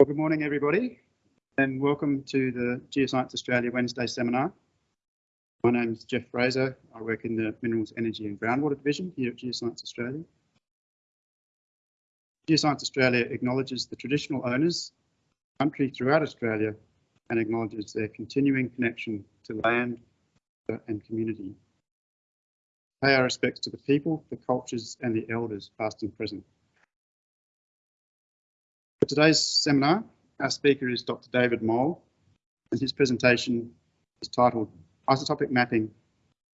Well, good morning, everybody, and welcome to the Geoscience Australia Wednesday seminar. My name is Geoff Fraser. I work in the Minerals, Energy and Groundwater Division here at Geoscience Australia. Geoscience Australia acknowledges the traditional owners, country throughout Australia, and acknowledges their continuing connection to land and community. Pay our respects to the people, the cultures and the elders past and present. For today's seminar, our speaker is Dr. David Mole, and his presentation is titled Isotopic Mapping,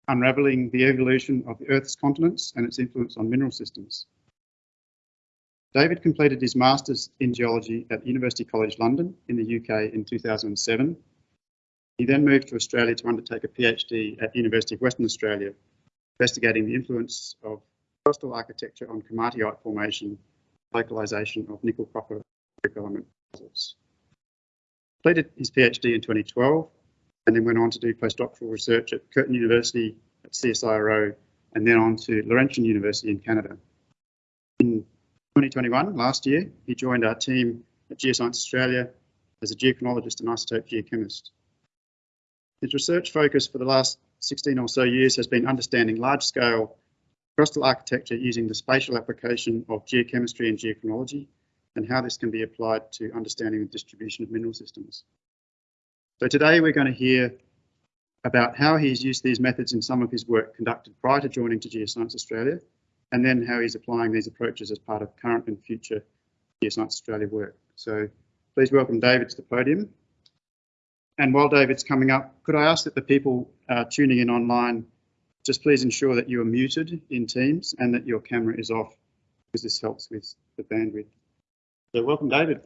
Unravelling the Evolution of the Earth's Continents and its Influence on Mineral Systems. David completed his Masters in Geology at University College London in the UK in 2007. He then moved to Australia to undertake a PhD at University of Western Australia, investigating the influence of crustal architecture on komatiite formation, localisation of nickel copper development deposits. Completed his PhD in 2012 and then went on to do postdoctoral research at Curtin University at CSIRO and then on to Laurentian University in Canada. In 2021, last year, he joined our team at Geoscience Australia as a geochronologist and isotope geochemist. His research focus for the last 16 or so years has been understanding large-scale crustal architecture using the spatial application of geochemistry and geochronology and how this can be applied to understanding the distribution of mineral systems. So today we're going to hear about how he's used these methods in some of his work conducted prior to joining to Geoscience Australia, and then how he's applying these approaches as part of current and future Geoscience Australia work. So please welcome David to the podium. And while David's coming up, could I ask that the people uh, tuning in online just please ensure that you are muted in Teams and that your camera is off because this helps with the bandwidth. So welcome, David.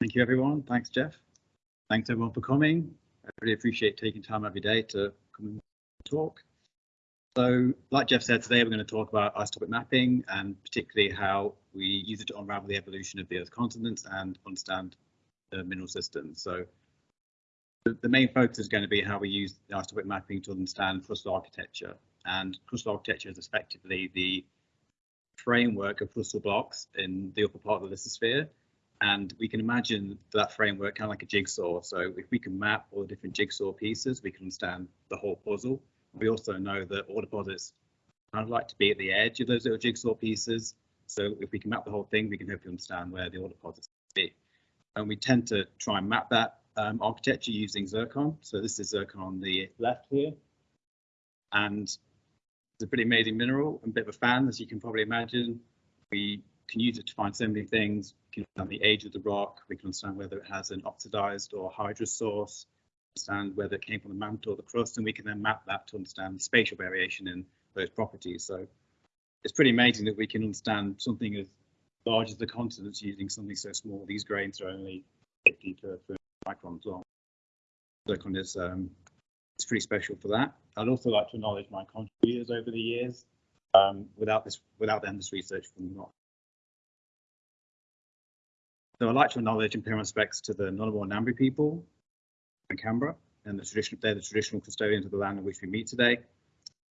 Thank you, everyone. Thanks, Geoff. Thanks, everyone, for coming. I really appreciate taking time every day to come and talk. So, like Geoff said, today we're going to talk about isotopic mapping and particularly how we use it to unravel the evolution of the Earth's continents and understand the mineral systems. So, the, the main focus is going to be how we use isotopic mapping to understand crustal architecture and crustal architecture is effectively the framework of crustal blocks in the upper part of the lithosphere. And we can imagine that framework kind of like a jigsaw. So if we can map all the different jigsaw pieces, we can understand the whole puzzle. We also know that ore deposits kind of like to be at the edge of those little jigsaw pieces. So if we can map the whole thing, we can hopefully understand where the ore deposits be. And we tend to try and map that um, architecture using zircon. So this is zircon on the left here. And it's a pretty amazing mineral. I'm a bit of a fan, as you can probably imagine. We can use it to find so many things. We can understand the age of the rock. We can understand whether it has an oxidized or hydrous source. Understand whether it came from the mantle or the crust, and we can then map that to understand the spatial variation in those properties. So it's pretty amazing that we can understand something as large as the continents using something so small. These grains are only 50 to 30 microns long. Zircon is um, it's pretty special for that. I'd also like to acknowledge my contributors over the years. Um, without this, without them, this research would not. So I'd like to acknowledge and pay my respects to the Ngunnawal Ngambri people in Canberra, and the traditional, they're the traditional custodians of the land on which we meet today.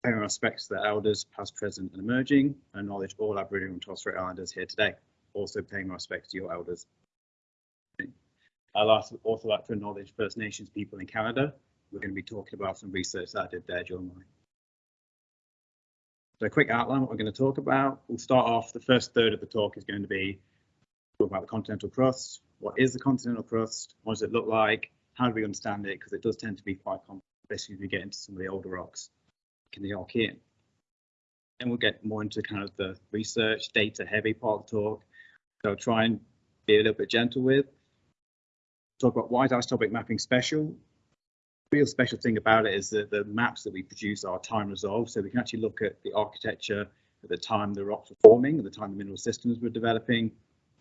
Pay my respects to the elders, past, present, and emerging, and acknowledge all Aboriginal and Torres Strait Islanders here today. Also paying my respects to your elders. I'd also like to acknowledge First Nations people in Canada we're going to be talking about some research that I did there during my. So a quick outline what we're going to talk about. We'll start off, the first third of the talk is going to be talk about the continental crust. What is the continental crust? What does it look like? How do we understand it? Because it does tend to be quite complex, especially if we get into some of the older rocks in the Archean. Then we'll get more into kind of the research, data heavy part of the talk. So try and be a little bit gentle with. Talk about why is isotopic mapping special? Real special thing about it is that the maps that we produce are time resolved, so we can actually look at the architecture at the time the rocks were forming, at the time the mineral systems were developing,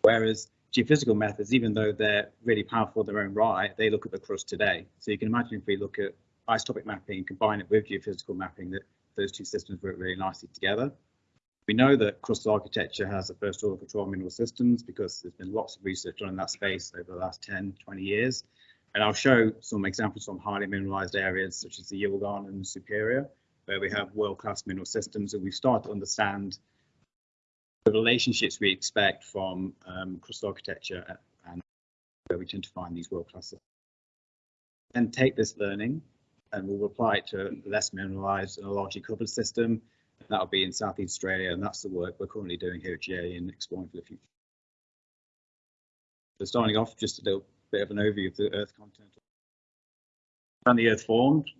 whereas geophysical methods, even though they're really powerful in their own right, they look at the crust today. So you can imagine if we look at isotopic mapping, and combine it with geophysical mapping, that those two systems work really nicely together. We know that crustal architecture has a first order control mineral systems because there's been lots of research done in that space over the last 10, 20 years. And I'll show some examples from highly mineralized areas such as the Yilgarn and Superior, where we have world-class mineral systems and we start to understand the relationships we expect from um, crust architecture and where we tend to find these world class. Systems. And take this learning and we'll apply it to less mineralized and a largely covered system. That'll be in Southeast Australia, and that's the work we're currently doing here at GA in exploring for the future. So starting off, just a little bit of an overview of the Earth content. When the Earth formed,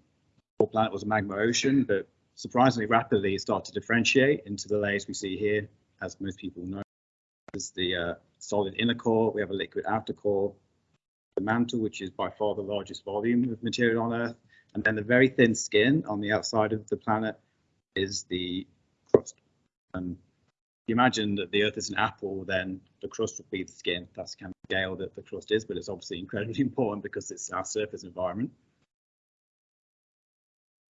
the planet was a magma ocean, but surprisingly rapidly it started to differentiate into the layers we see here, as most people know. There's the uh, solid inner core, we have a liquid outer core, the mantle, which is by far the largest volume of material on Earth, and then the very thin skin on the outside of the planet is the crust. If you imagine that the Earth is an apple, then the crust would be the skin. That's the kind of scale that the crust is, but it's obviously incredibly important because it's our surface environment.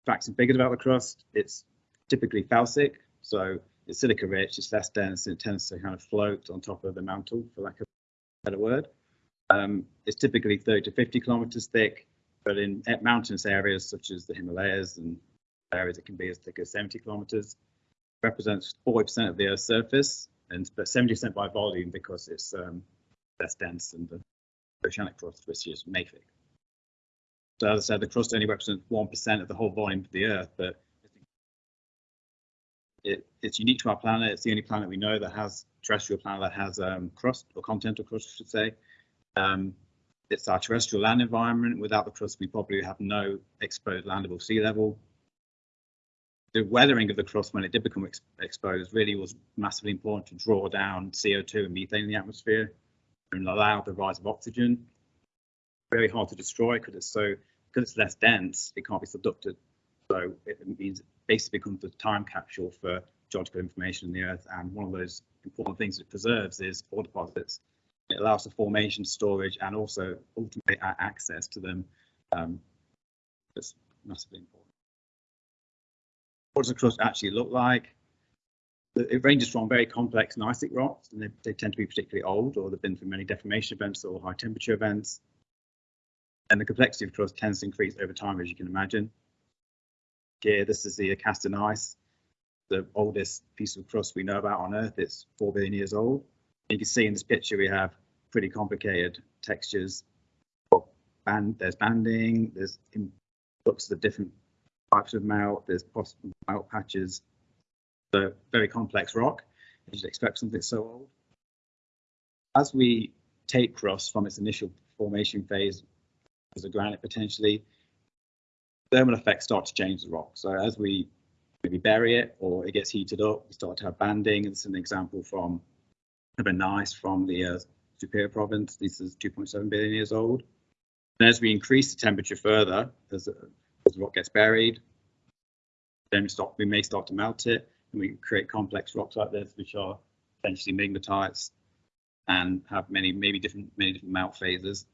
Facts and figures about the crust, it's typically felsic, so it's silica rich, it's less dense, and it tends to kind of float on top of the mantle, for lack of a better word. Um, it's typically 30 to 50 kilometers thick, but in mountainous areas such as the Himalayas and areas it can be as thick as 70 kilometers, represents 40% of the Earth's surface, and but 70% by volume because it's um, less dense than the oceanic crust, which is mafic. So as I said, the crust only represents 1% of the whole volume of the Earth, but it, it's unique to our planet. It's the only planet we know that has terrestrial planet that has um, crust or continental crust, I should say. Um, it's our terrestrial land environment. Without the crust, we probably have no exposed land above sea level. The weathering of the crust when it did become ex exposed really was massively important to draw down CO2 and methane in the atmosphere and allow the rise of oxygen. Very hard to destroy because it's so because it's less dense, it can't be subducted. So it means it basically becomes a time capsule for geological information in the Earth. And one of those important things it preserves is ore deposits. It allows the formation, storage, and also ultimately access to them. Um, that's massively important. What does the crust actually look like? It ranges from very complex gneissic rocks, and they, they tend to be particularly old, or they've been through many deformation events or high temperature events. And the complexity of crust tends to increase over time, as you can imagine. Here, this is the Acasta gneiss, the oldest piece of crust we know about on Earth. It's 4 billion years old. You can see in this picture we have pretty complicated textures. Band, there's banding, there's looks of different types of melt, there's possible melt patches. So very complex rock. You should expect something so old. As we take crust from its initial formation phase as a granite potentially, thermal effects start to change the rock. So as we maybe bury it or it gets heated up, we start to have banding. This is an example from a gneiss from the uh, Superior province. This is 2.7 billion years old. And as we increase the temperature further, as, as rock gets buried, then we, start, we may start to melt it and we create complex rocks like this, which are essentially migmatites and have many, maybe different, many different melt phases.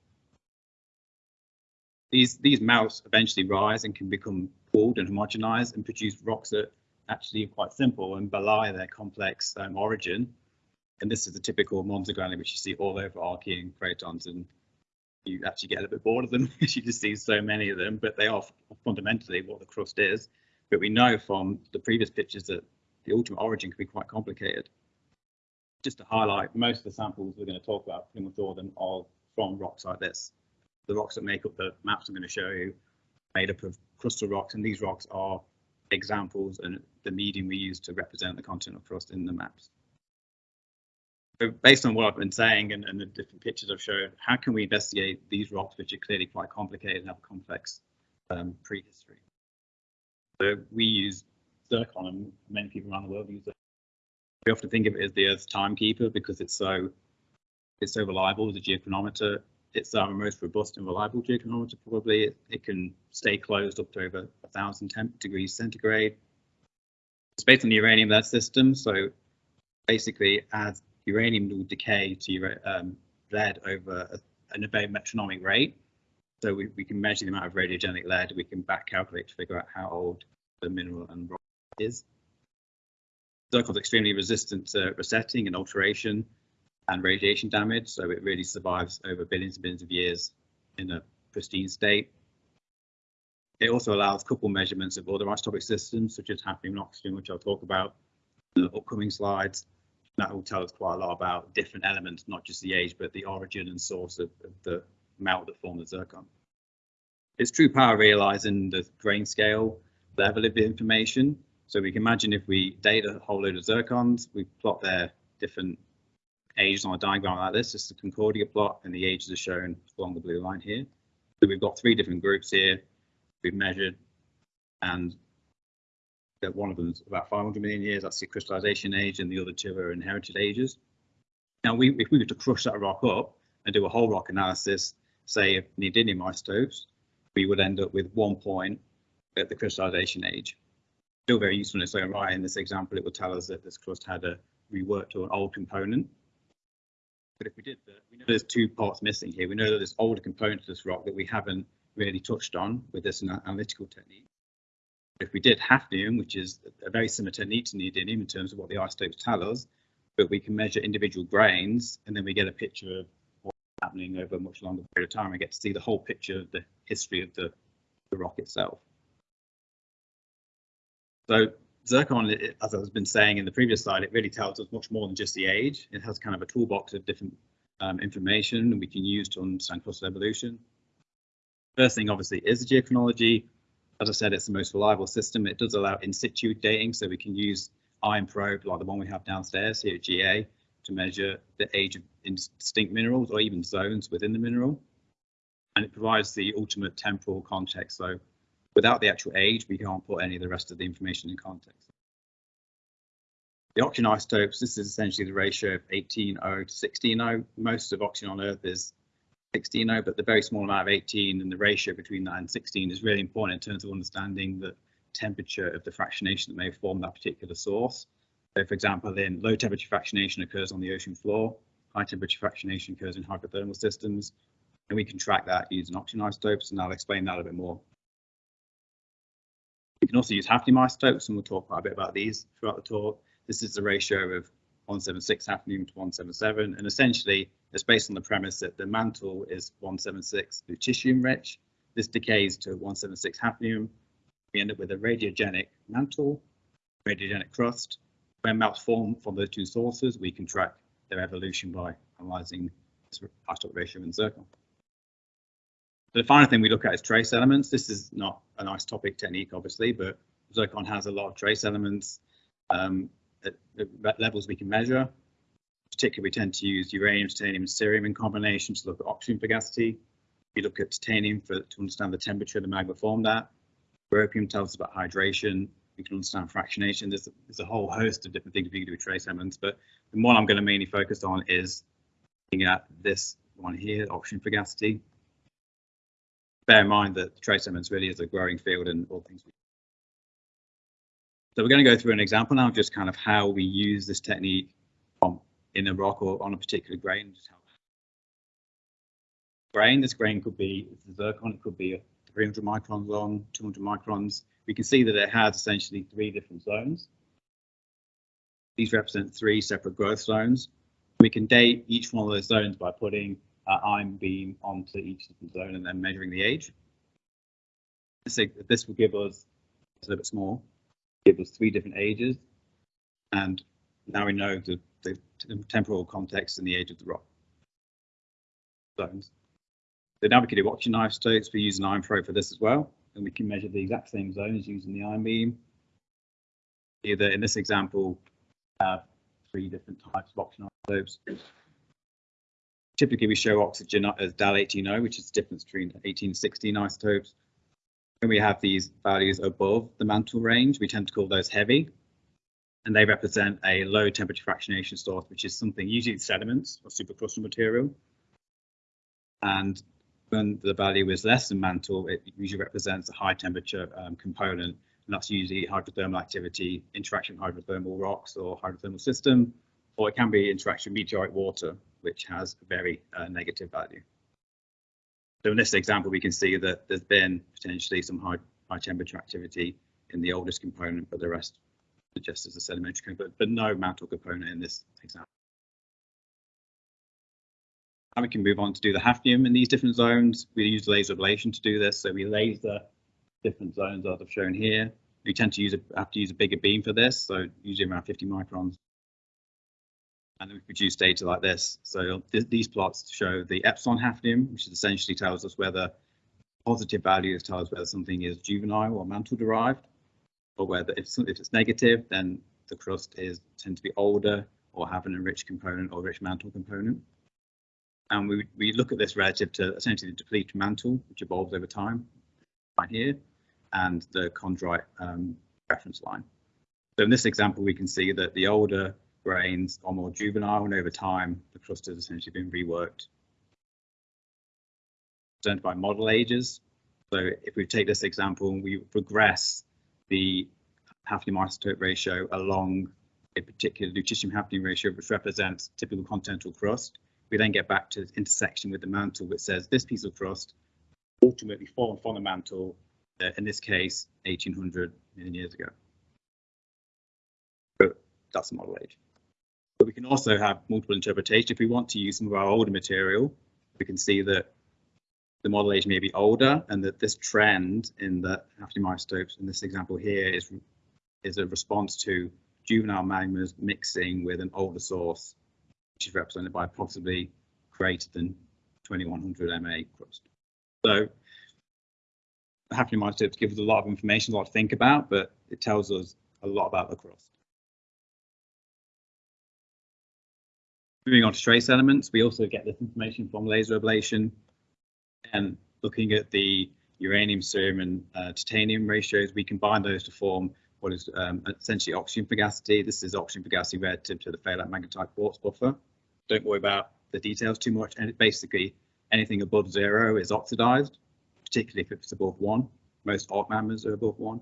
These, these melts eventually rise and can become pooled and homogenized and produce rocks that actually are quite simple and belie their complex um, origin. And this is the typical monzogranite, which you see all over Archean cratons, and you actually get a little bit bored of them because you just see so many of them, but they are fundamentally what the crust is. But we know from the previous pictures that the ultimate origin can be quite complicated. Just to highlight, most of the samples we're going to talk about, pretty much all of them are from rocks like this. The rocks that make up the maps I'm going to show you made up of crustal rocks, and these rocks are examples and the medium we use to represent the continental crust in the maps. So based on what I've been saying and, and, the different pictures I've shown, how can we investigate these rocks, which are clearly quite complicated and have a complex um, prehistory? So we use zircon, and many people around the world use it. We often think of it as the Earth's timekeeper because it's so it's so reliable as a geochronometer. It's our most robust and reliable geochronometer. Probably it, it can stay closed up to over a thousand degrees centigrade. It's based on the uranium lead system, so basically as uranium will decay to um, lead over a, a very metronomic rate. So we, we can measure the amount of radiogenic lead. We can back calculate to figure out how old the mineral and rock is. Zircon is extremely resistant to resetting and alteration and radiation damage, so it really survives over billions and billions of years in a pristine state. It also allows couple measurements of other isotopic systems, such as hafnium and oxygen, which I'll talk about in the upcoming slides, That will tell us quite a lot about different elements, not just the age, but the origin and source of, of the melt that formed the zircon. Its true power relies in the grain scale level of the information. So we can imagine if we date a whole load of zircons, we plot their different ages on a diagram like this. This is the Concordia plot, and the ages are shown along the blue line here. So we've got three different groups here. We've measured, and one of them is about 500 million years. That's the crystallization age, and the other two are inherited ages. Now, we, if we were to crush that rock up and do a whole rock analysis, say of neodymium isotopes, we would end up with one point at the crystallization age. Still very useful in its own right. In this example, it would tell us that this crust had a reworked or an old component. But if we did that, we know there's two parts missing here. We know that there's older components to this rock that we haven't really touched on with this analytical technique. If we did hafnium, which is a very similar to neodymium in terms of what the isotopes tell us, but we can measure individual grains and then we get a picture of what's happening over a much longer period of time. We get to see the whole picture of the history of the, the rock itself. So zircon, as I've been saying in the previous slide, it really tells us much more than just the age. It has kind of a toolbox of different um, information we can use to understand crustal evolution. First thing, obviously, is the geochronology. As I said, it's the most reliable system. It does allow in situ dating, so we can use ion probe like the one we have downstairs here at GA to measure the age of distinct minerals or even zones within the mineral. And it provides the ultimate temporal context. So without the actual age, we can't put any of the rest of the information in context. The oxygen isotopes, this is essentially the ratio of 18O to 16O. Most of oxygen on Earth is 16O, but the very small amount of 18 and the ratio between that and 16 is really important in terms of understanding the temperature of the fractionation that may formed that particular source. So for example, in low temperature fractionation occurs on the ocean floor, high temperature fractionation occurs in hydrothermal systems, and we can track that using oxygen isotopes, and I'll explain that a bit more. We can also use hafnium isotopes, and we'll talk quite a bit about these throughout the talk. This is the ratio of 176 hafnium to 177, and essentially it's based on the premise that the mantle is 176 lutetium rich. This decays to 176 hafnium. We end up with a radiogenic mantle, radiogenic crust. When melts form from those two sources, we can track their evolution by analyzing this isotope ratio in zircon. The final thing we look at is trace elements. This is not an isotopic technique, obviously, but zircon has a lot of trace elements um, at, levels we can measure. Particularly, we tend to use uranium, titanium, and cerium in combination to look at oxygen fugacity. We look at titanium for, to understand the temperature of the magma formed at. Europium tells us about hydration. We can understand fractionation. There's a, there's a whole host of different things we can do with trace elements, but the one I'm going to mainly focus on is looking at this one here, oxygen fugacity bear in mind that trace elements really is a growing field and all things. So we're going to go through an example now, just kind of how we use this technique in a rock or on a particular grain. Just how grain, this grain could be zircon, it could be 300 microns long, 200 microns. We can see that it has essentially three different zones. These represent three separate growth zones. We can date each one of those zones by putting an ion beam onto each different zone and then measuring the age. This, this will give us, it's a little bit small, give us three different ages. And now we know the, the temporal context and the age of the rock zones. So now we can do oxygen isotopes. We use an ion probe for this as well. And we can measure the exact same zones using the ion beam. Either in this example, have three different types of oxygen isotopes typically we show oxygen as delta 18O, which is the difference between 18 16 isotopes. When we have these values above the mantle range, we tend to call those heavy. And they represent a low temperature fractionation source, which is something usually sediments or supracrustal material. And when the value is less than mantle, it usually represents a high temperature um, component. And that's usually hydrothermal activity, interaction with hydrothermal rocks or hydrothermal system, or it can be interaction with meteoric water, which has a very uh, negative value. So in this example, we can see that there's been potentially some high, high temperature activity in the oldest component, but the rest suggests as a sedimentary component, but no mantle component in this example. And we can move on to do the hafnium in these different zones. We use laser ablation to do this. So we laser different zones as I've shown here. We tend to use a, have to use a bigger beam for this, so usually around 50 microns And then we produce data like this. So th- these plots show the epsilon hafnium, which essentially tells us whether positive values tell us whether something is juvenile or mantle derived, or whether if, if it's negative, then the crust is tend to be older or have an enriched component or rich mantle component. And we, we look at this relative to essentially the depleted mantle, which evolves over time, right here, and the chondrite um, reference line. So in this example, we can see that the older grains are more juvenile, and over time, the crust has essentially been reworked. Presented by model ages. So if we take this example and we regress the hafnium isotope ratio along a particular lutetium hafnium ratio, which represents typical continental crust, we then get back to the intersection with the mantle, which says this piece of crust ultimately formed from the mantle, uh, in this case, 1800 million years ago. But that's the model age. But we can also have multiple interpretations. If we want to use some of our older material, we can see that the model age may be older and that this trend in the hafnium in this example here is, is a response to juvenile magmas mixing with an older source, which is represented by possibly greater than 2100 MA crust. So hafnium isotopes give us a lot of information, a lot to think about, but it tells us a lot about the crust. Moving on to trace elements, we also get this information from laser ablation and looking at the uranium, cerium and uh, titanium ratios, we combine those to form what is um, essentially oxygen fugacity. This is oxygen fugacity relative to the fayalite magnetite quartz buffer. Don't worry about the details too much. And basically anything above zero is oxidized, particularly if it's above one. Most alt magmas are above one.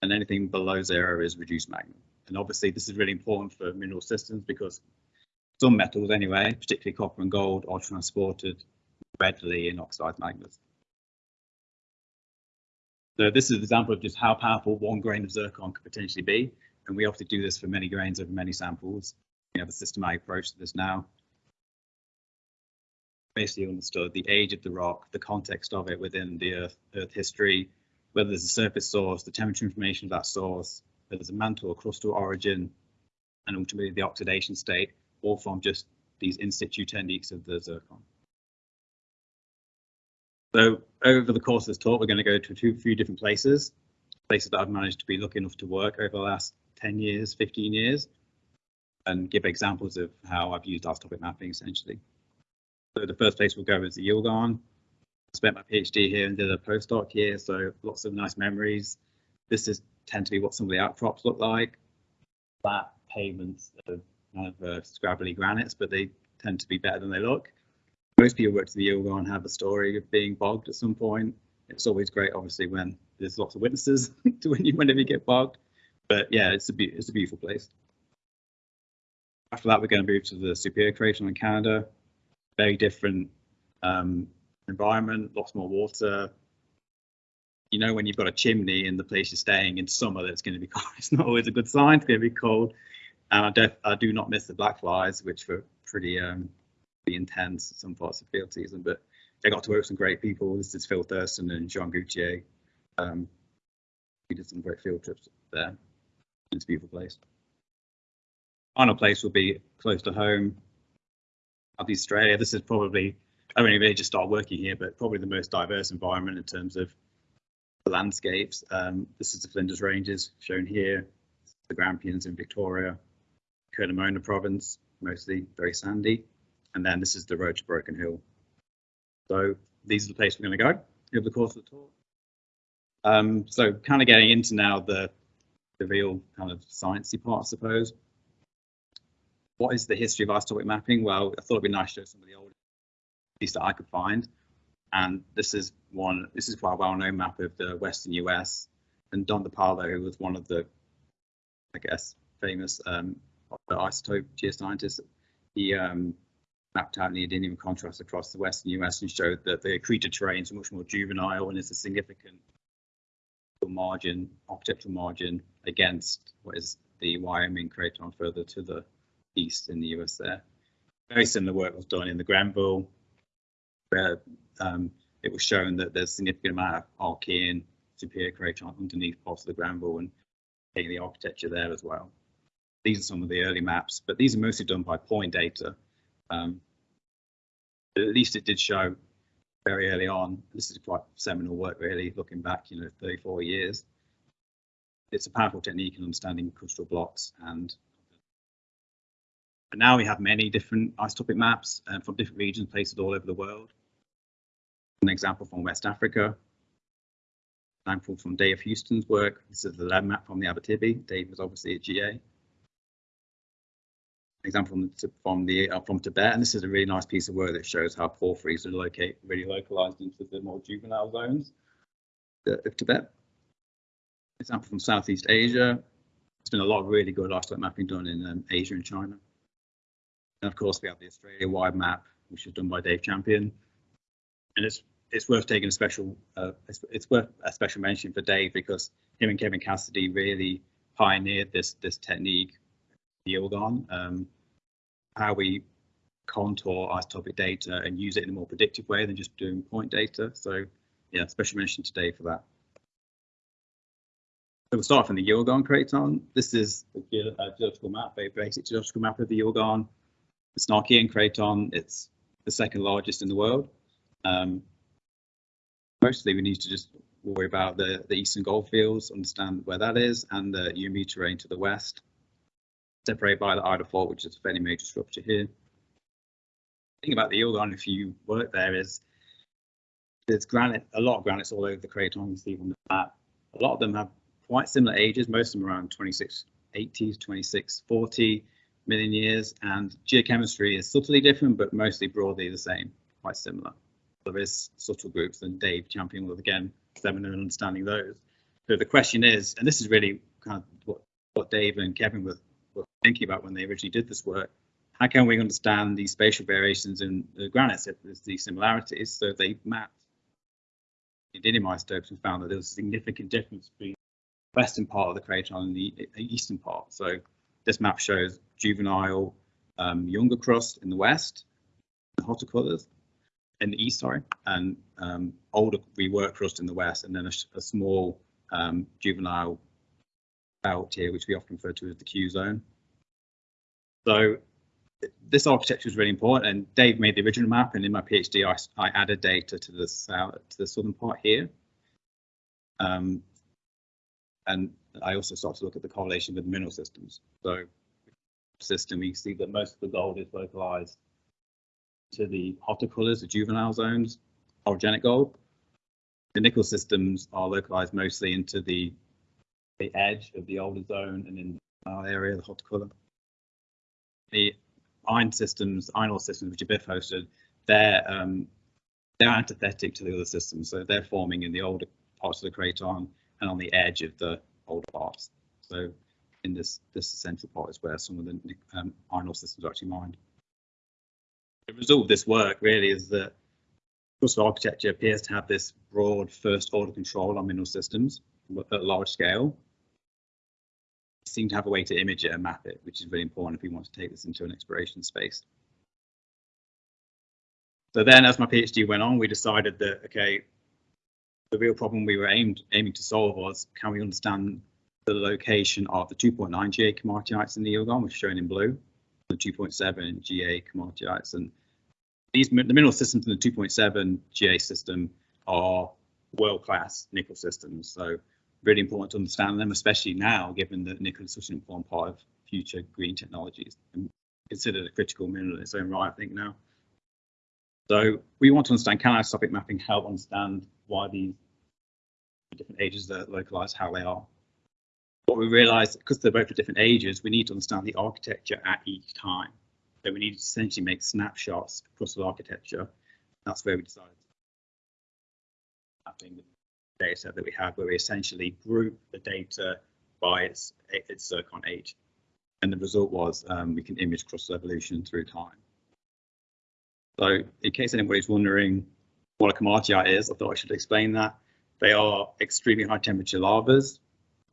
And anything below zero is reduced magma. And obviously this is really important for mineral systems because some metals anyway, particularly copper and gold, are transported readily in oxidized magmas. So this is an example of just how powerful one grain of zircon could potentially be. And we obviously do this for many grains over many samples. We have a systematic approach to this now. Basically understood the age of the rock, the context of it within the Earth, Earth history, whether there's a surface source, the temperature information of that source, whether there's a mantle or crustal origin, and ultimately the oxidation state, all from just these in situ techniques of the zircon. So over the course of this talk, we're going to go to a few, different places, places that I've managed to be lucky enough to work over the last 10 years, 15 years, and give examples of how I've used isotopic mapping essentially. So the first place we'll go is the Yilgarn. I spent my PhD here and did a postdoc here, so lots of nice memories. This is tend to be what some of the outcrops look like. Flat pavements kind of uh, scrabbly granites, but they tend to be better than they look most people work to the Yilgarn have a story of being bogged at some point. It's always great, obviously, when there's lots of witnesses to when you whenever you get bogged. But yeah, it's a it's a beautiful place. After that, we're going to move to the Superior Craton in Canada. Very different um, environment, lots more water. You know, when you've got a chimney in the place you're staying in summer, that's going to be cold. It's not always a good sign. It's going to be cold. And I, def- I do not miss the black flies, which were pretty um, be intense some parts of field season, but I got to work with some great people. This is Phil Thurston and Jean Goutier. Um, we did some great field trips there. It's a beautiful place. Final place will be close to home. Be Australia. This is probably, I only really just started working here, but probably the most diverse environment in terms of the landscapes. Um, this is the Flinders Ranges shown here, the Grampians in Victoria, Curnamona province, mostly very sandy and then this is the road to Broken Hill. So these are the places we're going to go over the course of the tour. Um, so kind of getting into now the the real kind of sciencey part, I suppose. What is the history of isotopic mapping? Well, I thought it'd be nice to show some of the old pieces that I could find. And this is one, this is quite a well-known map of the Western US. And Don DePaolo, who was one of the, I guess, famous um, isotope geoscientist, he um, mapped out neodymium contrast across the western US and showed that the accreted terrains are much more juvenile and is a significant margin, architectural margin against what is the Wyoming craton further to the east in the US there. Very similar work was done in the Grenville, where um, it was shown that there's a significant amount of Archean superior craton underneath parts of the Grenville and the architecture there as well. These are some of the early maps, but these are mostly done by point data. Um, at least it did show very early on. This is quite seminal work, really, looking back, you know, 34 years. It's a powerful technique in understanding crustal blocks and but now we have many different isotopic maps uh, from different regions, places all over the world. An example from West Africa, example from Dave Huston's work. This is the lab map from the Abitibi. Dave was obviously a GA. Example from from the uh, from Tibet, and this is a really nice piece of work that shows how porphyries are locate really localized into the more juvenile zones of Tibet. Example from Southeast Asia. There's been a lot of really good isotope mapping done in um, Asia and China. And of course, we have the Australia-wide map, which is done by Dave Champion. And it's it's worth taking a special uh, it's, it's worth a special mention for Dave because him and Kevin Cassidy really pioneered this this technique, yield on um, how we contour isotopic data and use it in a more predictive way than just doing point data. So yeah, special mention today for that. So we'll start from the Yilgarn craton. This is a geological map, a basic geological map of the Yilgarn the Snarkian craton, it's the second largest in the world. Um, mostly we need to just worry about the, the eastern goldfields, understand where that is, and the Youanmi terrane to the west, separated by the Ida Fault, which is a fairly major structure here. The thing about the Yilgarn, if you work there, is there's granite, a lot of granites all over the craton, you see on the map. A lot of them have quite similar ages, most of them around 2680s, 2640 million years, and geochemistry is subtly different, but mostly broadly the same, quite similar. There is subtle groups, and Dave Champion will again seminal in understanding those. So the question is, and this is really kind of what, what Dave and Kevin were thinking about when they originally did this work. How can we understand these spatial variations in the granites if there's these similarities? So they mapped neodymium isotopes and found that there was a significant difference between the western part of the craton and the eastern part. So this map shows juvenile um, younger crust in the west, the hotter colours, in the east, sorry, and um, older rework crust in the west, and then a, a small um, juvenile belt here, which we often refer to as the Q zone. So this architecture is really important, and Dave made the original map, and in my PhD, I, I added data to the south, to the southern part here. Um, and I also start to look at the correlation with mineral systems. So system, we see that most of the gold is localized to the hotter colors, the juvenile zones, orogenic gold. The nickel systems are localized mostly into the, the edge of the older zone and in our area, the hot color. The iron systems, iron ore systems, which are BIF hosted, they're um, they're antithetic to the other systems, so they're forming in the older parts of the craton and on the edge of the older parts. So in this this central part is where some of the um, iron ore systems are actually mined. The result of this work really is that crustal architecture appears to have this broad first order control on mineral systems at large scale. Seem to have a way to image it and map it, which is really important if we want to take this into an exploration space. So then as my PhD went on, we decided that, okay, the real problem we were aimed, aiming to solve was can we understand the location of the 2.9 GA komatiites in the Yilgarn, which is shown in blue, the 2.7 GA komatiites. And these the mineral systems in the 2.7 GA system are world-class nickel systems. So really important to understand them, especially now, given that nickel is such an important part of future green technologies and considered a critical mineral in its own right, I think now. So we want to understand, can isotopic mapping help understand why these different ages are localized, how they are? what we realized, because they're both at different ages, we need to understand the architecture at each time. So we need to essentially make snapshots across the architecture. That's where we decided mapping data that we have, where we essentially group the data by its its zircon age. And the result was um, we can image cross evolution through time. So in case anybody's wondering what a komatiite is, I thought I should explain that. They are extremely high temperature lavas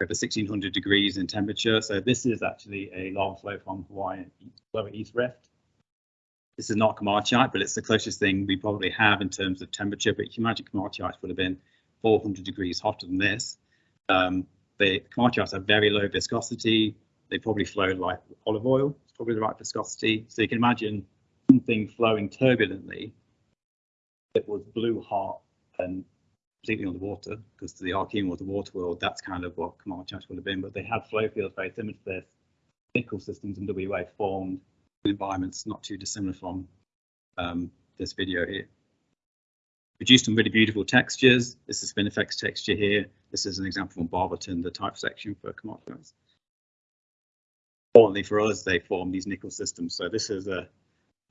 over 1600 degrees in temperature. So this is actually a lava flow from Hawaii lower East Rift. This is not komatiite, but it's the closest thing we probably have in terms of temperature. But you can imagine komatiites would have been 400 degrees hotter than this. Um, the komatiites have very low viscosity, they probably flowed like olive oil. It's probably the right viscosity. So you can imagine something flowing turbulently that was blue hot and completely water, because the Archean was the water world. That's kind of what komatiite would have been. But they had flow fields very similar to this. Nickel systems in WA formed in environments not too dissimilar from um, this video here. Produced some really beautiful textures. This is Spinifex texture here. This is an example from Barberton, the type section for komatiite. Importantly for us, they form these nickel systems. So this is a,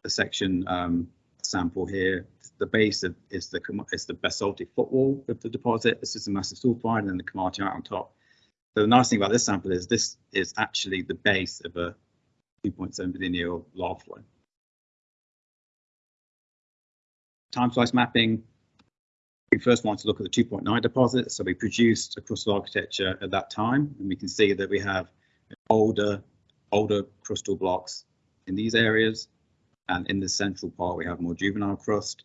a section um, sample here. The base of, is the is the basaltic footwall of the deposit. This is a massive sulfide and then the out on top. So the nice thing about this sample is this is actually the base of a 2.7 billion year old lava flow. Time slice mapping. We first want to look at the 2.9 deposit. So we produced a crustal architecture at that time, and we can see that we have older, older crustal blocks in these areas. And in the central part, we have more juvenile crust.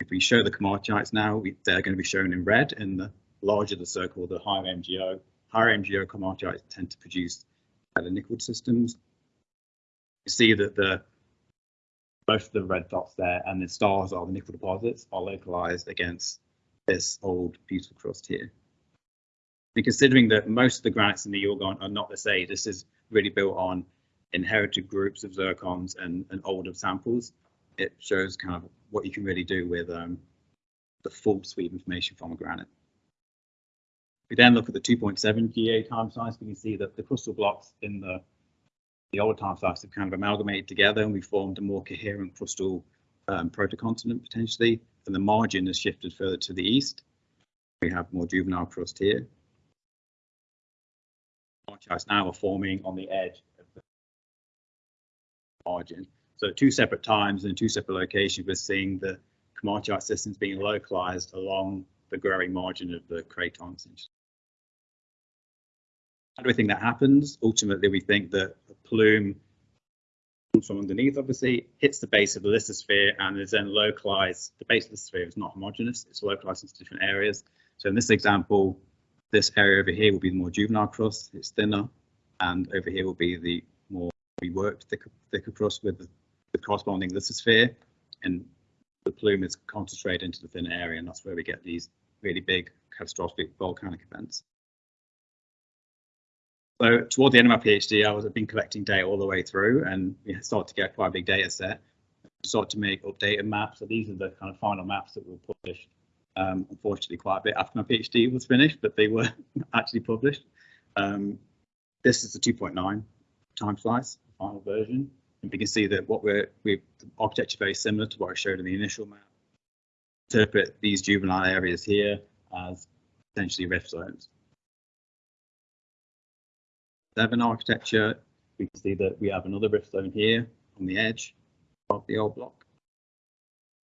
If we show the komatiites now, we, they're going to be shown in red. And the larger the circle, the higher MGO. Higher MGO komatiites tend to produce better nickel systems. You see that the both the red dots there and the stars are the nickel deposits are localized against this old beautiful crust here. And considering that most of the granites in the Yilgarn are not this age, this is really built on inherited groups of zircons and, and older samples. It shows kind of what you can really do with um, the full suite of information from a granite. We then look at the 2.7 GA time slice. We can see that the crustal blocks in the the old time slice have kind of amalgamated together and we formed a more coherent crustal um, protocontinent potentially. And the margin has shifted further to the east. We have more juvenile crust here. Komatiites now are forming on the edge of the margin. So at two separate times and two separate locations, we're seeing the komatiite systems being localized along the growing margin of the craton. How do we think that happens? Ultimately, we think that a plume comes from underneath, obviously, hits the base of the lithosphere and is then localized. The base of the sphere is not homogeneous, it's localized into different areas. So in this example, this area over here will be the more juvenile crust, it's thinner, and over here will be the more reworked thicker, thicker crust with the, the corresponding lithosphere, and the plume is concentrated into the thin area, and that's where we get these really big catastrophic volcanic events. So toward the end of my PhD, I was I've been collecting data all the way through, and we started to get quite a big data set. Started to make updated maps. So these are the kind of final maps that were published. Um, unfortunately, quite a bit after my PhD was finished, but they were actually published. Um, this is the 2.9 time slice, final version. And we can see that what we're we architecture very similar to what I showed in the initial map. Interpret these juvenile areas here as potentially rift zones seven architecture, we can see that we have another rift zone here on the edge of the old block.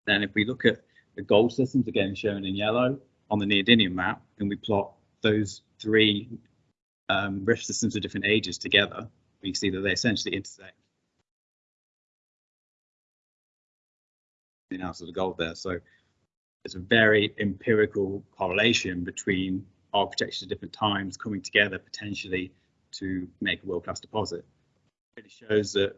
Then if we look at the gold systems, again shown in yellow on the neodymium map, and we plot those three um, rift systems of different ages together, we see that they essentially intersect. The analysis of gold there. So it's a very empirical correlation between architectures at different times coming together potentially to make a world-class deposit. It really shows that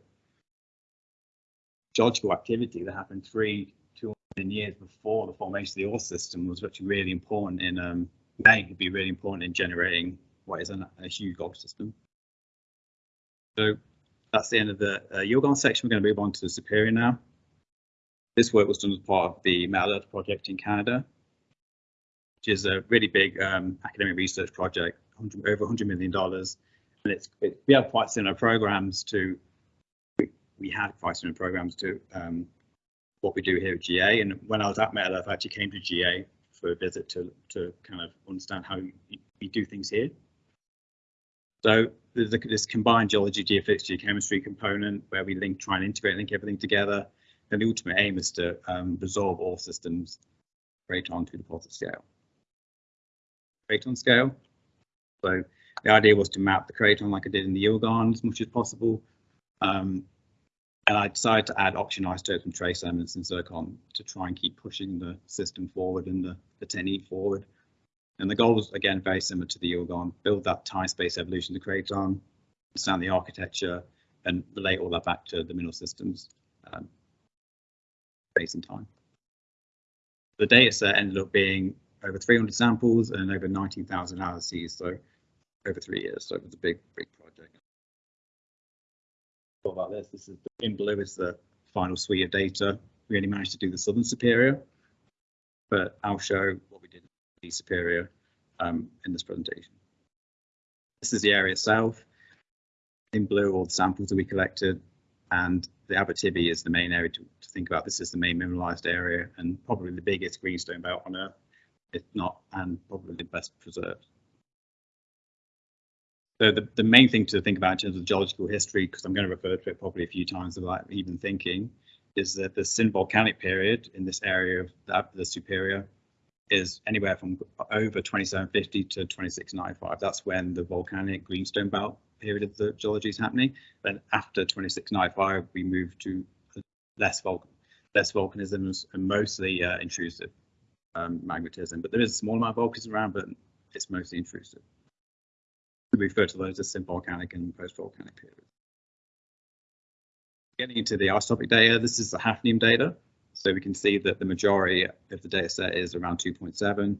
geological activity that happened three, two million years before the formation of the ore system was actually really important in, um, may be really important in generating what is an, a huge gold system. So that's the end of the uh, section. We're going to move on to the Superior now. This work was done as part of the Metal Earth project in Canada, which is a really big um, academic research project, over $100 million and it's it, we have quite similar programs to we, we had quite similar programs to um, what we do here at GA. And when I was at Metal Earth, I actually came to GA for a visit to to kind of understand how we do things here. So there's this combined geology, geophysics, geochemistry component where we link, try and integrate, link everything together. And the ultimate aim is to um, resolve all systems craton to deposit scale. Right on scale. So the idea was to map the craton like I did in the Yilgarn as much as possible. Um, and I decided to add oxygen isotopes and trace elements in zircon to try and keep pushing the system forward and the, the technique forward. And the goal was, again, very similar to the Yilgarn, build that time space evolution of the craton, understand the architecture, and relate all that back to the mineral systems um, space and time. The data set ended up being over 300 samples and over 19,000 analyses, so over three years. So it was a big, big project. About this? This is in blue is the final suite of data. We only managed to do the Southern Superior, but I'll show what we did in the Superior um, in this presentation. This is the area itself. In blue, all the samples that we collected, and the Abitibi is the main area to, to think about. This is the main mineralized area and probably the biggest greenstone belt on Earth, if not, and probably the best preserved. So the, the main thing to think about in terms of geological history, because I'm going to refer to it probably a few times without even thinking, is that the synvolcanic period in this area of the, the Superior is anywhere from over 2750 to 2695. That's when the volcanic greenstone belt period of the geology is happening. Then after 2695, we move to less vulcan, less volcanism and mostly uh, intrusive um, magmatism. But there is a small amount of volcanism around, but it's mostly intrusive. We refer to those as synvolcanic and post-volcanic periods. Getting into the isotopic data, this is the hafnium data. So we can see that the majority of the data set is around 2.7.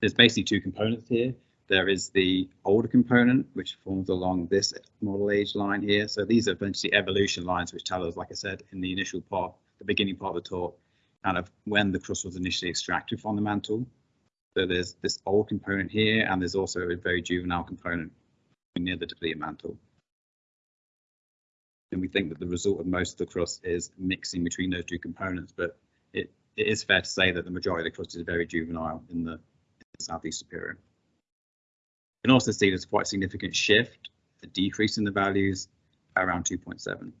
There's basically two components here. There is the older component, which forms along this model age line here. So these are essentially evolution lines, which tell us, like I said, in the initial part, the beginning part of the talk, kind of when the crust was initially extracted from the mantle. So there's this old component here, and there's also a very juvenile component near the depleted mantle. And we think that the result of most of the crust is mixing between those two components, but it, it is fair to say that the majority of the crust is very juvenile in the, in the Southeast Superior. You can also see there's quite a significant shift, a decrease in the values around 2.7.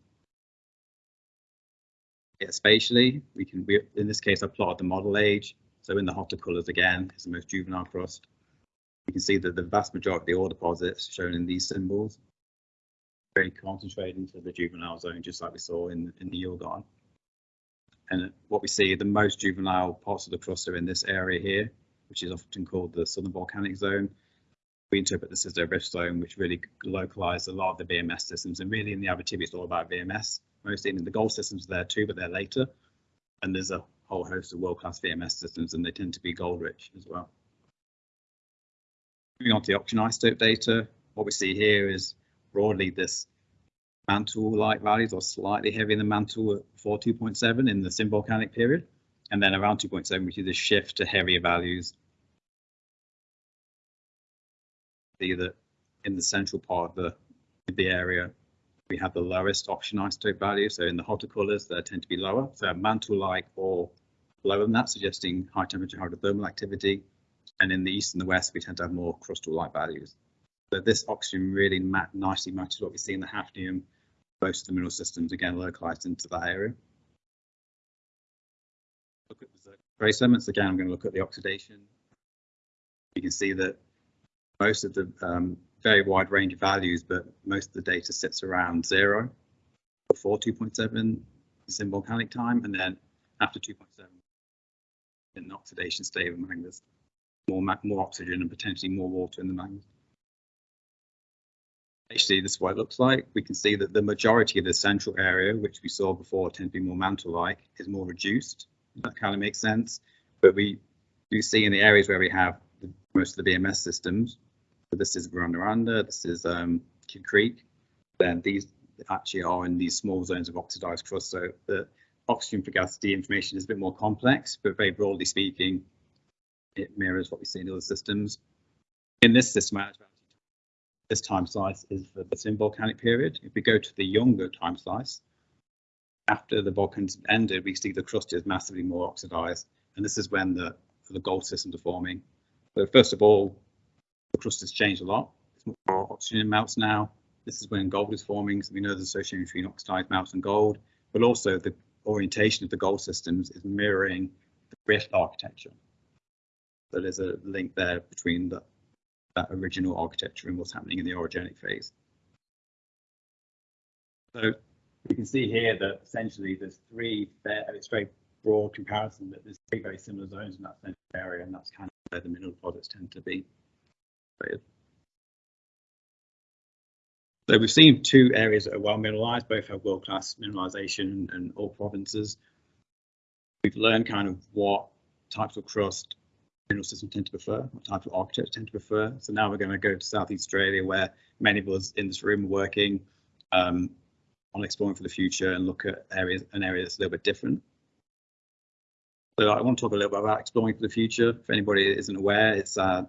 Yeah, spatially, we can, we, in this case, I plotted the model age. So in the hotter colours again, is the most juvenile crust. You can see that the vast majority of the ore deposits shown in these symbols very concentrated into the juvenile zone, just like we saw in, in the Yilgarn. And what we see, the most juvenile parts of the crust are in this area here, which is often called the Southern Volcanic Zone. We interpret this as the rift zone, which really localized a lot of the VMS systems. And really in the Abitibi, it's all about VMS, mostly in the gold systems there too, but they're later. And there's a whole host of world-class VMS systems, and they tend to be gold rich as well. Moving on to the oxygen isotope data, what we see here is broadly this mantle-like values are slightly heavier than mantle at 42.7 in the synvolcanic period, and then around 2.7 we see the shift to heavier values. See that in the central part of the, the area we have the lowest oxygen isotope value, so in the hotter colours they tend to be lower, so mantle-like or lower than that, suggesting high temperature hydrothermal activity, and in the east and the west we tend to have more crustal-like values. So this oxygen really nicely matches what we see in the hafnium. Most of the mineral systems again localized into that area. Look at the trace elements again. I'm going to look at the oxidation. You can see that most of the um, very wide range of values, but most of the data sits around zero before 2.7 synvolcanic time, and then after 2.7 in oxidation state of magmas, more more oxygen and potentially more water in the magmas. Actually, this is what it looks like. We can see that the majority of the central area, which we saw before tend to be more mantle-like, is more reduced. That kind of makes sense. But we do see in the areas where we have the, most of the VMS systems, this is Noranda, this is um, Kidd Creek, then these actually are in these small zones of oxidized crust. So the oxygen fugacity information is a bit more complex, but very broadly speaking, it mirrors what we see in other systems. In this system, this time slice is for the synvolcanic period. If we go to the younger time slice, after the volcans ended, we see the crust is massively more oxidized, and this is when the, the gold systems are forming. So first of all, crust has changed a lot. It's more oxygen in melts now. This is when gold is forming, so we know the association between oxidized melts and gold, but also the orientation of the gold systems is mirroring the rift architecture. So there's a link there between the that original architecture and what's happening in the orogenic phase. So we can see here that essentially there's three, it's very broad comparison, but there's three very similar zones in that central area, and that's kind of where the mineral deposits tend to be. So we've seen two areas that are well mineralized, both have world-class mineralization and all provinces. We've learned kind of what types of crust mineral systems tend to prefer, what types of architecture tend to prefer. So now we're going to go to Southeast Australia, where many of us in this room are working um, on exploring for the future and look at areas an area that's a little bit different. So I want to talk a little bit about exploring for the future. If anybody isn't aware, it's a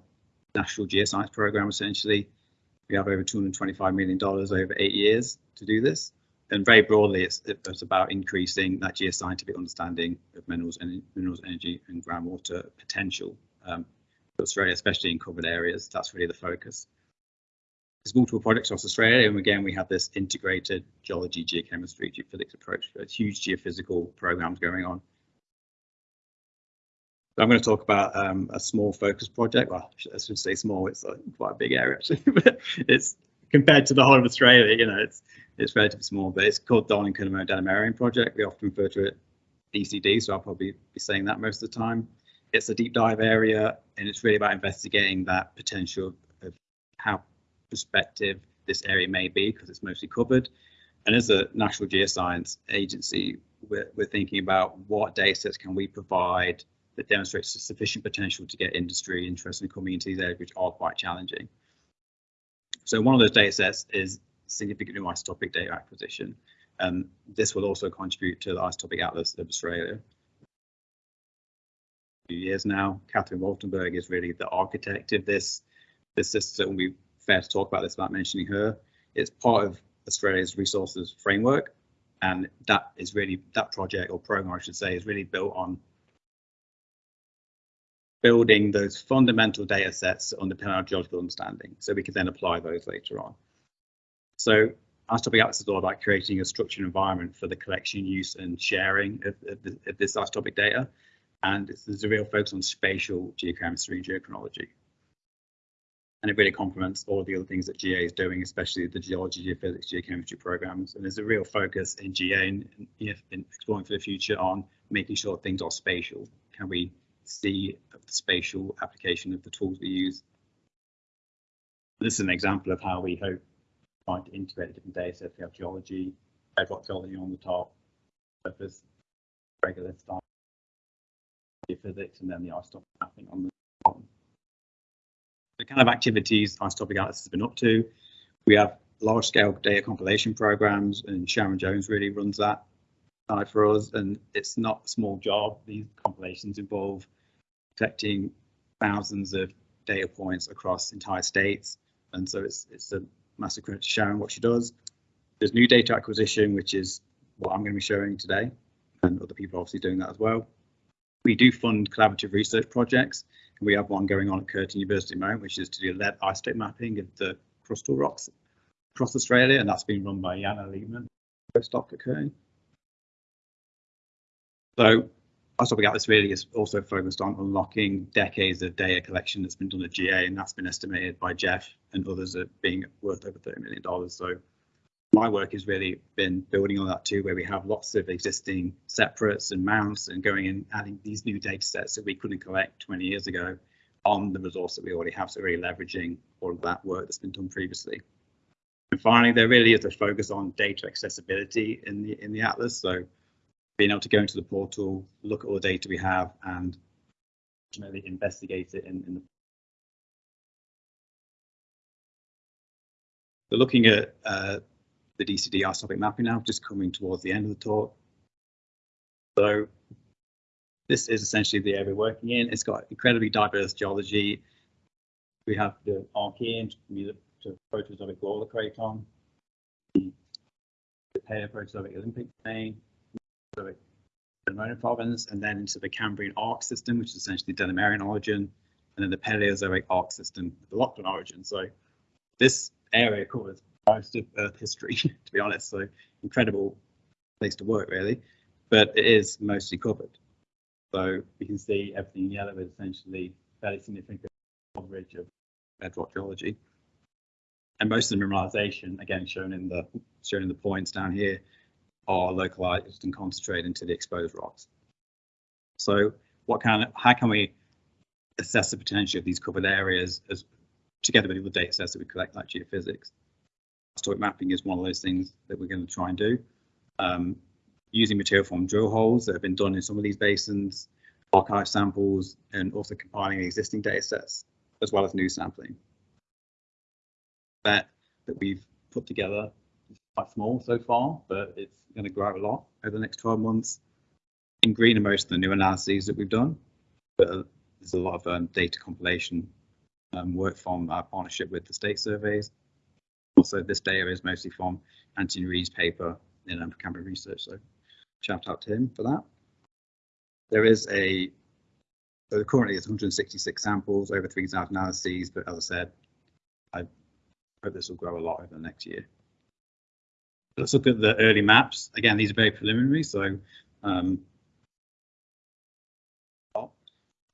national geoscience program essentially. We have over $225 million over eight years to do this. And very broadly, it's, it's about increasing that geoscientific understanding of minerals and minerals, energy and groundwater potential um, Australia, especially in covered areas. That's really the focus. There's multiple projects across Australia, and again, we have this integrated geology, geochemistry, geophysics approach. There's huge geophysical programs going on. I'm going to talk about um, a small focus project. Well, I should say small. It's quite a big area actually, but it's compared to the whole of Australia. You know, it's it's relatively small. But it's called Darling Cunnamulla Delamerian Project. We often refer to it DCD, so I'll probably be saying that most of the time. It's a deep dive area, and it's really about investigating that potential of how prospective this area may be because it's mostly covered. And as a National Geoscience Agency, we're, we're thinking about what data sets can we provide that demonstrates sufficient potential to get industry interest in these areas, which are quite challenging. So one of those data sets is significantly new isotopic data acquisition. Um, this will also contribute to the Isotopic Atlas of Australia. Few years now, Kathryn Waltenberg is really the architect of this. This system, we fair to talk about this without mentioning her. It's part of Australia's resources framework, and that is really that project or program, I should say, is really built on building those fundamental data sets on the our geological understanding so we can then apply those later on. So Isotopic Atlas is all about creating a structured environment for the collection, use and sharing of, of, of this isotopic data. And there's a real focus on spatial geochemistry and geochronology. And it really complements all of the other things that GA is doing, especially the geology, geophysics, geochemistry programs. And there's a real focus in GA and in exploring for the future on making sure things are spatial. Can we see the spatial application of the tools we use. This is an example of how we hope trying to integrate different data sets. We have geology, bedrock geology on the top, surface, regolith style, physics, and then the isotopic mapping on the bottom. The kind of activities Isotopic Atlas has been up to, we have large scale data compilation programs and Sharon Jones really runs that side for us and it's not a small job. These compilations involve collecting thousands of data points across entire states. And so it's, it's a massive credit to Sharon what she does. There's new data acquisition, which is what I'm going to be showing today, and other people are obviously doing that as well. We do fund collaborative research projects, and we have one going on at Curtin University at the moment, which is to do lead isotope mapping of the crustal rocks across Australia, and that's being run by Janne Liebmann, postdoc at Curtin. So Isotopic Atlas really is also focused on unlocking decades of data collection that's been done at GA, and that's been estimated by Geoff and others at being worth over $30 million. So my work has really been building on that too, where we have lots of existing separates and mounts and going and adding these new data sets that we couldn't collect 20 years ago on the resource that we already have. So really leveraging all of that work that's been done previously. And finally, there really is a focus on data accessibility in the in the Atlas. So being able to go into the portal, look at all the data we have and ultimately investigate it in, in the So looking at uh, the DCDR topic mapping now, just coming towards the end of the talk. So this is essentially the area we're working in. It's got incredibly diverse geology. We have the Archean to Proterozoic Gawler Craton, the Paleoproterozoic Olympic domain, the Delamerian province, and then into the Cambrian arc system, which is essentially Delamerian orogen, and then the Paleozoic arc system, the Lachlan orogen. So this area covers most of Earth history, to be honest. So incredible place to work, really, but it is mostly covered. So you can see everything in yellow is essentially fairly significant coverage of bedrock geology. And most of the mineralization, again shown in the shown in the points down here, are localized and concentrated into the exposed rocks. So what can, how can we assess the potential of these covered areas as together with the data sets that we collect like geophysics? isotopic mapping is one of those things that we're going to try and do. Um, using material from drill holes that have been done in some of these basins, archive samples, and also compiling existing data sets, as well as new sampling. That that we've put together quite small so far, but it's going to grow a lot over the next 12 months. In green are most of the new analyses that we've done, but uh, there's a lot of um, data compilation um, work from our partnership with the state surveys. Also, this data is mostly from Anthony Reid's paper in um, Precambrian Research, so shout out to him for that. There is a, so currently it's 166 samples, over 3,000 analyses, but as I said, I hope this will grow a lot over the next year. Let's look at the early maps. Again, these are very preliminary, so um,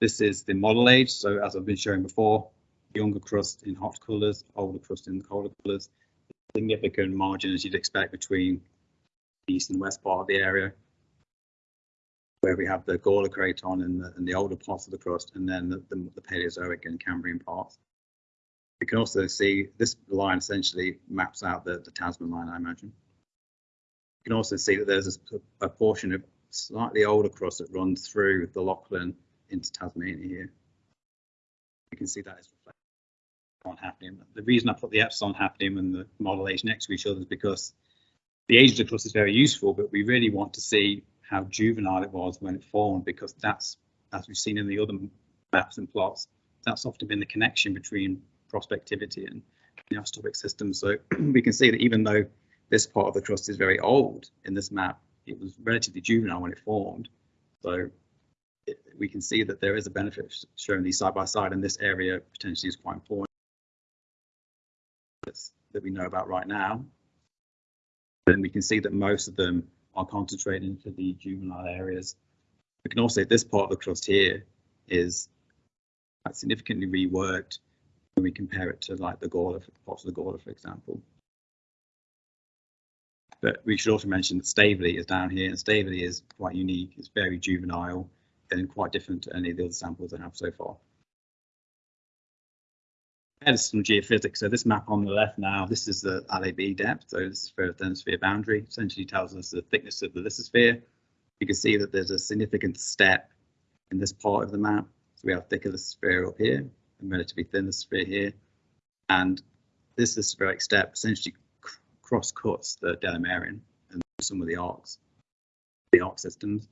this is the model age. So as I've been showing before, younger crust in hot colours, older crust in colder colours. Significant margin as you'd expect between the east and west part of the area, where we have the Gawler craton and the, and the older parts of the crust, and then the, the, the Paleozoic and Cambrian parts. We can also see this line essentially maps out the, the Tasman line, I imagine. You can also see that there's a, a portion of slightly older crust that runs through the Lachlan into Tasmania here. You can see that is reflected on hafnium. The reason I put the epsilon hafnium and the model age next to each other is because the age of the is very useful, but we really want to see how juvenile it was when it formed, because that's, as we've seen in the other maps and plots, that's often been the connection between prospectivity and the isotopic system. So we can see that even though this part of the crust is very old in this map, it was relatively juvenile when it formed. So it, we can see that there is a benefit showing these side by side, and this area potentially is quite important that we know about right now. Then we can see that most of them are concentrated into the juvenile areas. We can also this part of the crust here is significantly reworked when we compare it to like the Gawler, parts of the Gawler, for example. But we should also mention that Staveley is down here, and Staveley is quite unique. It's very juvenile and quite different to any of the other samples I have so far. Some geophysics. So this map on the left now, this is the LAB depth. So this is the thermosphere boundary, essentially tells us the thickness of the lithosphere. You can see that there's a significant step in this part of the map. So we have thicker lithosphere up here and relatively thin lithosphere here. And this lithospheric step essentially cross cuts the Delamerian and some of the arcs, the arc systems.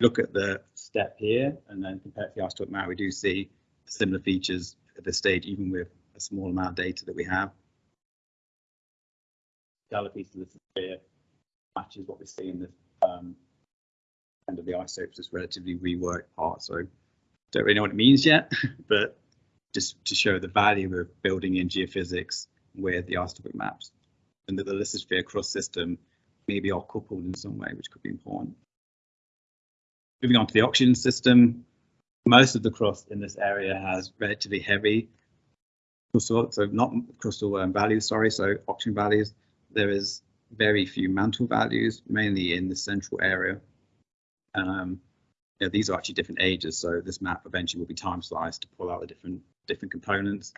Look at the step here and then compare to the isotope map, we do see similar features at this stage, even with a small amount of data that we have. The other piece of this sphere matches what we see in the um, end of the isotopes, relatively reworked part. So don't really know what it means yet, but just to show the value of building in geophysics with the isotopic maps and that the lithosphere cross system maybe are coupled in some way, which could be important. Moving on to the oxygen system, most of the crust in this area has relatively heavy crustal, so not crustal um, values, sorry, so oxygen values. There is very few mantle values, mainly in the central area. Um, these are actually different ages, so this map eventually will be time sliced to pull out the different different components.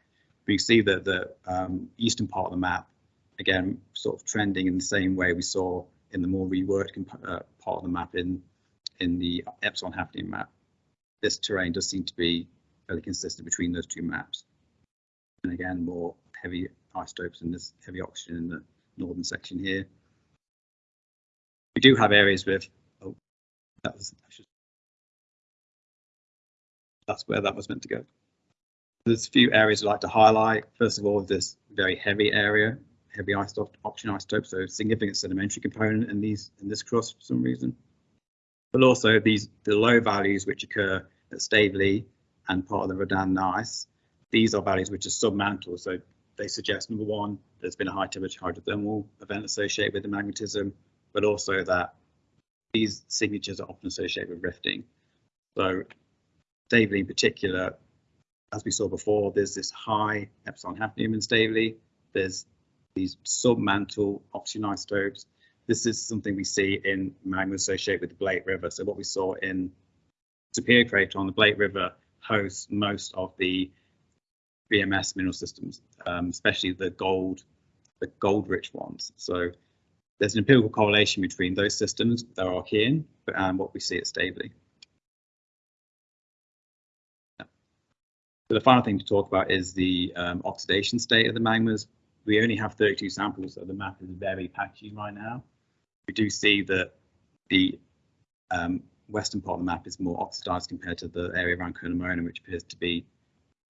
We see that the um, eastern part of the map, again, sort of trending in the same way we saw in the more reworked uh, part of the map in in the epsilon hafnium map this terrain does seem to be fairly consistent between those two maps. And again, more heavy isotopes and this heavy oxygen in the northern section here. We do have areas with, oh, that was, should, that's where that was meant to go. There's a few areas I'd like to highlight. First of all, this very heavy area, heavy oxygen isotope, so significant sedimentary component in these in this crust for some reason. But also these the low values which occur at Staveley and part of the Rodan gneiss. These are values which are submantle, so they suggest number one, there's been a high temperature hydrothermal event associated with the magmatism, but also that these signatures are often associated with rifting. So Staveley in particular, as we saw before, there's this high epsilon hafnium in Staveley. There's these submantle oxygen isotopes. This is something we see in magma associated with the Blake River. So what we saw in Superior Craton, the Blake River hosts most of the VMS mineral systems, um, especially the gold, the gold-rich ones. So there's an empirical correlation between those systems that are Archean and what we see at Staveley. So the final thing to talk about is the um, oxidation state of the magmas. We only have 32 samples, so the map is very patchy right now. We do see that the um, western part of the map is more oxidized compared to the area around Curnamona, which appears to be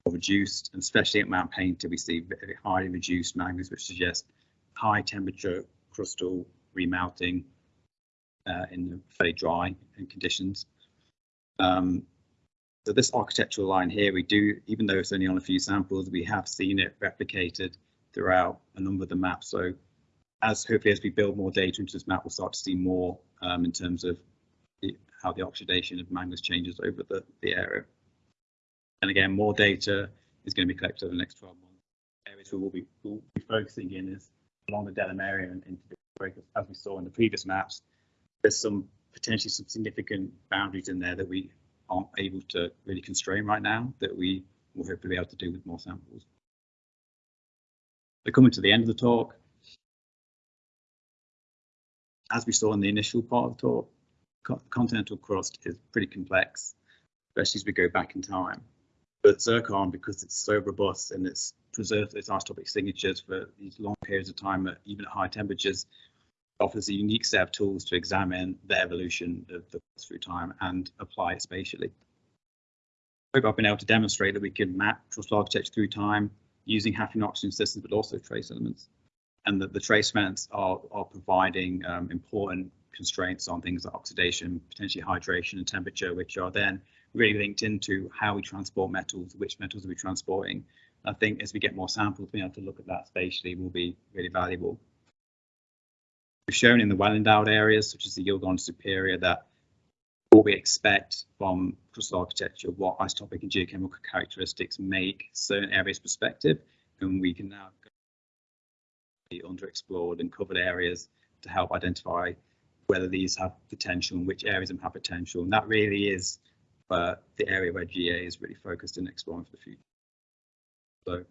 reduced, and especially at Mount Painter, we see very highly reduced magmas, which suggest high temperature crustal remelting uh, in very dry conditions. Um, so this architectural line here, we do, even though it's only on a few samples, we have seen it replicated throughout a number of the maps. So as hopefully as we build more data into this map, we'll start to see more um, in terms of the, how the oxidation of magmas changes over the, the area. And again, more data is going to be collected over the next 12 months. Areas we will be, we'll be focusing in is along the Delamerian and into the break, as we saw in the previous maps. There's some potentially some significant boundaries in there that we aren't able to really constrain right now that we will hopefully be able to do with more samples. We're coming to the end of the talk. As we saw in the initial part of the talk, co continental crust is pretty complex, especially as we go back in time. But zircon, because it's so robust and it's preserved its isotopic signatures for these long periods of time, at, even at high temperatures, offers a unique set of tools to examine the evolution of the through time and apply it spatially. I hope I've been able to demonstrate that we can map crustal architecture through time using hafnium oxygen systems, but also trace elements, and that the trace elements are, are providing um, important constraints on things like oxidation, potentially hydration and temperature, which are then really linked into how we transport metals, which metals are we transporting. I think as we get more samples, being able to look at that spatially will be really valuable. We've shown in the well-endowed areas, such as the Yilgarn Superior, that what we expect from crustal architecture, what isotopic and geochemical characteristics make certain areas prospective, and we can now be underexplored and covered areas to help identify whether these have potential and which areas have potential. And that really is uh, the area where GA is really focused in exploring for the future. So